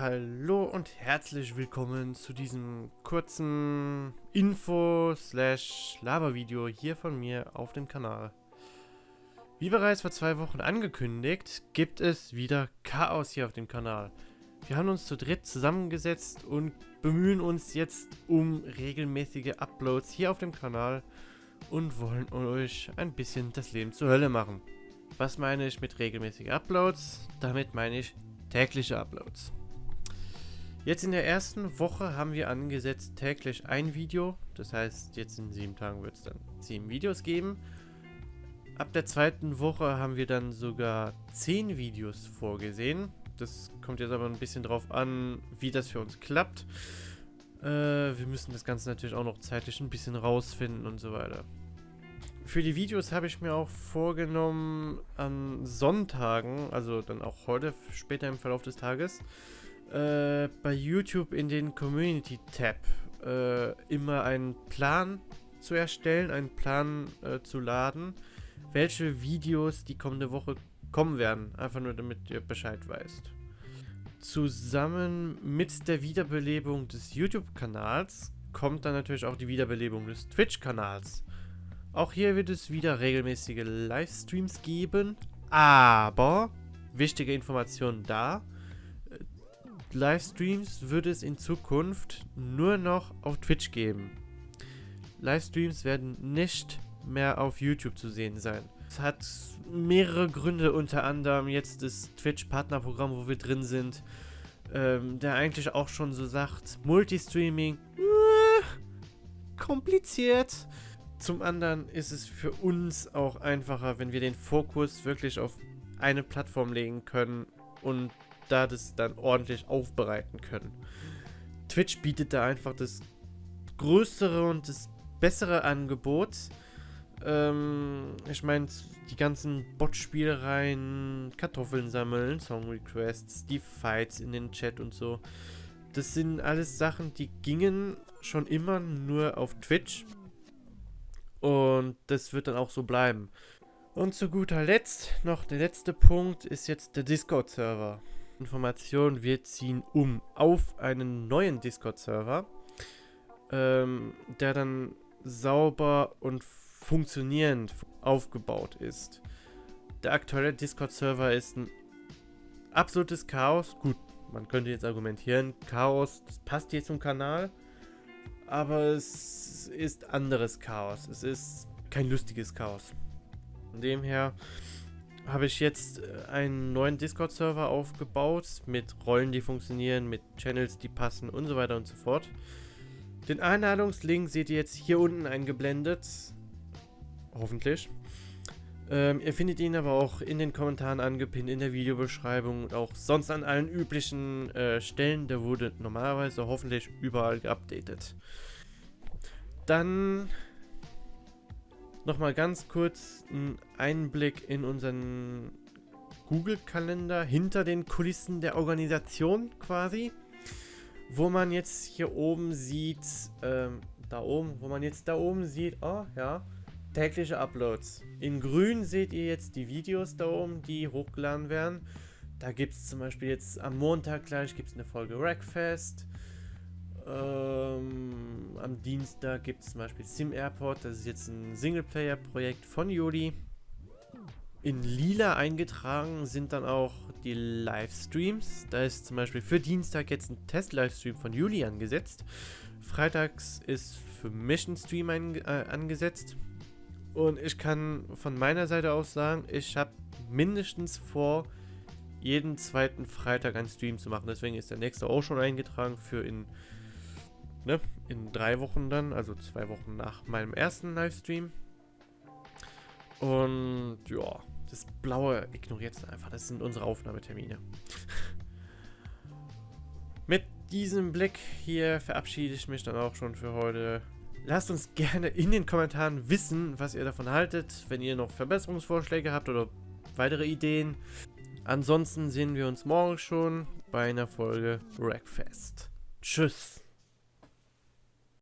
Hallo und herzlich willkommen zu diesem kurzen Info-Lava-Video hier von mir auf dem Kanal. Wie bereits vor zwei Wochen angekündigt, gibt es wieder Chaos hier auf dem Kanal. Wir haben uns zu dritt zusammengesetzt und bemühen uns jetzt um regelmäßige Uploads hier auf dem Kanal und wollen euch ein bisschen das Leben zur Hölle machen. Was meine ich mit regelmäßigen Uploads? Damit meine ich tägliche Uploads. Jetzt in der ersten Woche haben wir angesetzt täglich ein Video. Das heißt, jetzt in sieben Tagen wird es dann sieben Videos geben. Ab der zweiten Woche haben wir dann sogar zehn Videos vorgesehen. Das kommt jetzt aber ein bisschen drauf an, wie das für uns klappt. Äh, wir müssen das Ganze natürlich auch noch zeitlich ein bisschen rausfinden und so weiter. Für die Videos habe ich mir auch vorgenommen, an Sonntagen, also dann auch heute, später im Verlauf des Tages, äh, bei YouTube in den Community-Tab äh, immer einen Plan zu erstellen, einen Plan äh, zu laden, welche Videos die kommende Woche kommen werden. Einfach nur, damit ihr Bescheid weißt. Zusammen mit der Wiederbelebung des YouTube-Kanals kommt dann natürlich auch die Wiederbelebung des Twitch-Kanals. Auch hier wird es wieder regelmäßige Livestreams geben, aber wichtige Informationen da. Livestreams wird es in Zukunft nur noch auf Twitch geben. Livestreams werden nicht mehr auf YouTube zu sehen sein. Es hat mehrere Gründe, unter anderem jetzt das Twitch-Partnerprogramm, wo wir drin sind, ähm, der eigentlich auch schon so sagt, Multistreaming, äh, kompliziert. Zum anderen ist es für uns auch einfacher, wenn wir den Fokus wirklich auf eine Plattform legen können und da das dann ordentlich aufbereiten können. Twitch bietet da einfach das größere und das bessere Angebot. Ähm, ich meine, die ganzen Bot-Spielereien, Kartoffeln sammeln, Song-Requests, die Fights in den Chat und so. Das sind alles Sachen, die gingen schon immer nur auf Twitch. Und das wird dann auch so bleiben. Und zu guter Letzt, noch der letzte Punkt, ist jetzt der Discord-Server. Information, wir ziehen um auf einen neuen Discord-Server, ähm, der dann sauber und funktionierend aufgebaut ist. Der aktuelle Discord-Server ist ein absolutes Chaos. Gut, man könnte jetzt argumentieren, Chaos, passt hier zum Kanal, aber es ist anderes Chaos. Es ist kein lustiges Chaos. Von dem her habe ich jetzt äh, einen neuen Discord-Server aufgebaut mit Rollen, die funktionieren, mit Channels, die passen und so weiter und so fort. Den Einladungslink seht ihr jetzt hier unten eingeblendet. Hoffentlich. Ähm, ihr findet ihn aber auch in den Kommentaren angepinnt, in der Videobeschreibung und auch sonst an allen üblichen äh, Stellen. Der wurde normalerweise hoffentlich überall geupdatet. Dann nochmal ganz kurz einen Einblick in unseren Google-Kalender hinter den Kulissen der Organisation quasi. Wo man jetzt hier oben sieht, ähm, da oben, wo man jetzt da oben sieht, oh ja, tägliche Uploads. In grün seht ihr jetzt die Videos da oben, die hochgeladen werden. Da gibt es zum Beispiel jetzt am Montag gleich gibt's eine Folge Rackfest. Ähm, am Dienstag gibt es zum Beispiel Sim Airport. Das ist jetzt ein Singleplayer-Projekt von Juli. In lila eingetragen sind dann auch die Livestreams. Da ist zum Beispiel für Dienstag jetzt ein Test-Livestream von Juli angesetzt. Freitags ist für Mission Stream ein, äh, angesetzt. Und ich kann von meiner Seite aus sagen, ich habe mindestens vor, jeden zweiten Freitag einen Stream zu machen. Deswegen ist der nächste auch schon eingetragen für in ne, in drei Wochen dann, also zwei Wochen nach meinem ersten Livestream. Und ja, das Blaue ignoriert es einfach. Das sind unsere Aufnahmetermine. Mit diesem Blick hier verabschiede ich mich dann auch schon für heute. Lasst uns gerne in den Kommentaren wissen, was ihr davon haltet, wenn ihr noch Verbesserungsvorschläge habt oder weitere Ideen. Ansonsten sehen wir uns morgen schon bei einer Folge Rackfest. Tschüss.